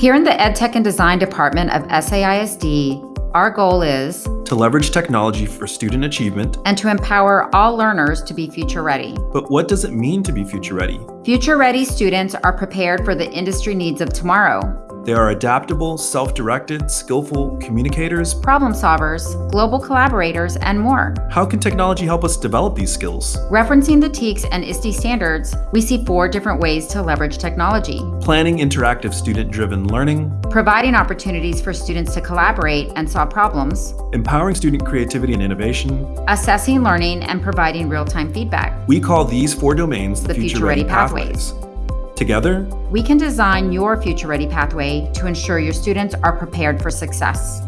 Here in the EdTech and Design Department of SAISD, our goal is to leverage technology for student achievement. and to empower all learners to be future ready. But what does it mean to be future ready? Future ready students are prepared for the industry needs of tomorrow. They are adaptable, self-directed, skillful communicators. problem solvers, global collaborators, and more. How can technology help us develop these skills? Referencing the TEKS and ISTE standards, we see four different ways to leverage technology. Planning interactive student-driven learning, Providing opportunities for students to collaborate and solve problems, empowering student creativity and innovation. assessing learning, and providing real-time feedback. We call these four domains the, The future, ready Ready pathways. Together, We can design your future ready pathway to ensure your students are prepared for success.